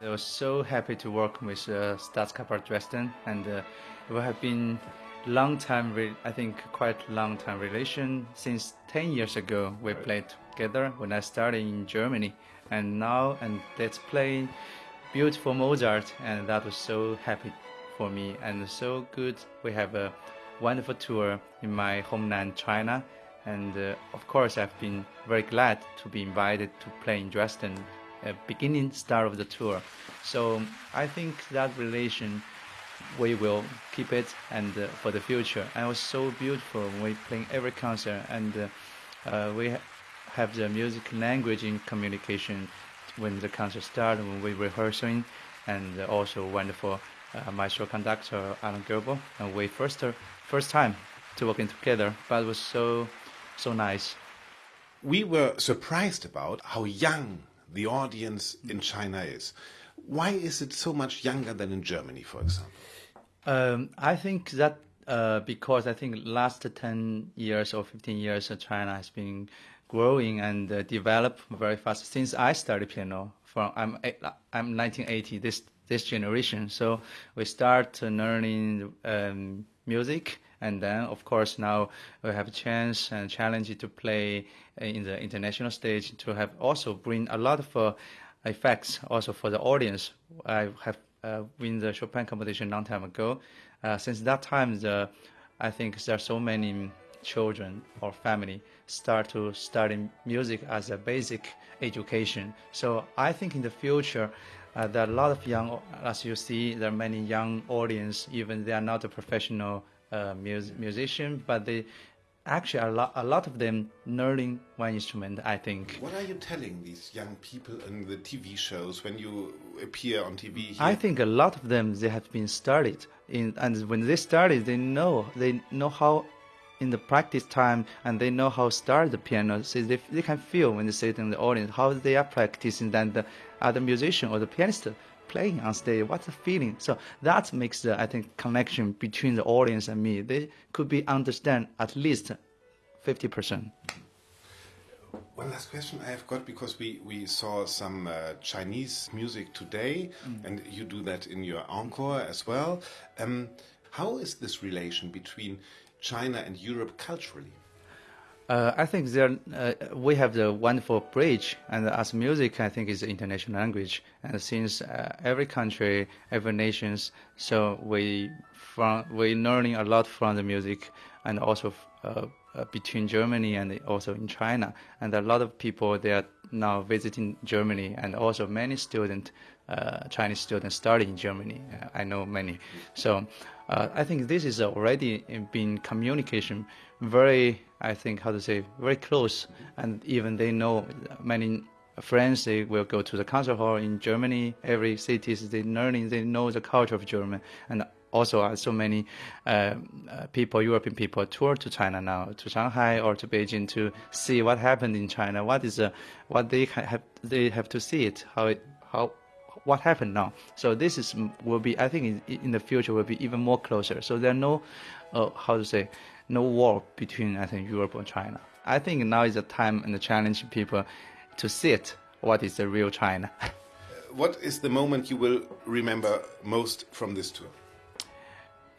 I was so happy to work with uh, Staatskapelle Dresden, and uh, we have been long time, I think quite long time relation. Since 10 years ago, we played together when I started in Germany, and now and let's play beautiful Mozart, and that was so happy for me and so good. We have a wonderful tour in my homeland, China, and uh, of course, I've been very glad to be invited to play in Dresden, uh, beginning start of the tour. So I think that relation we will keep it and uh, for the future. And it was so beautiful we playing every concert and uh, uh, we ha have the music language in communication when the concert started, when we rehearsing, and also wonderful uh, maestro conductor Alan Goebel. And we first first time to working together, but it was so so nice. We were surprised about how young the audience in China is. Why is it so much younger than in Germany, for example? Um, I think that uh, because I think last 10 years or 15 years, uh, China has been growing and uh, developed very fast since I started piano. From I'm I'm 1980 this this generation, so we start learning um, music, and then of course now we have a chance and challenge to play in the international stage to have also bring a lot of uh, effects also for the audience. I have uh, win the Chopin competition long time ago. Uh, since that time, the I think there are so many children or family start to study music as a basic education. So I think in the future, uh, there are a lot of young, as you see, there are many young audience, even they are not a professional uh, mus musician, but they actually a lot, a lot of them learning one instrument i think. What are you telling these young people in the tv shows when you appear on tv here? i think a lot of them they have been started in and when they started they know they know how in the practice time and they know how to start the piano. So they, they can feel when they sit in the audience how they are practicing than the other musician or the pianist playing on stage, what's the feeling? So that makes the I think connection between the audience and me. They could be understand at least fifty percent. One last question I have got because we, we saw some uh, Chinese music today, mm. and you do that in your encore as well. Um, how is this relation between China and Europe culturally? Uh, I think there uh, we have the wonderful bridge, and as music, I think is the international language. And since uh, every country, every nations, so we from we learning a lot from the music, and also uh, between Germany and also in China. And a lot of people they are now visiting Germany, and also many students, uh, Chinese students, studying in Germany. I know many. So I think this is already been communication very I think how to say very close, and even they know many friends they will go to the concert hall in Germany. Every cities they learning they know the culture of German, and also so many uh, uh, people, European people, tour to China now, to Shanghai or to Beijing to see what happened in China. What is uh, what they have they have to see it how it how what happened now. So this is will be I think in, in the future will be even more closer. So there are no uh, how to say no war between I think Europe and China. I think now is the time and the challenge people to see it. What is the real China? what is the moment you will remember most from this tour?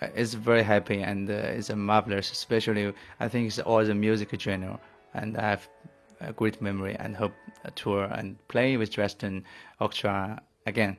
Uh, it's very happy and uh, it's marvelous. Especially, I think it's all the music genre, and I have a great memory and hope a tour and play with Dresden Orchestra again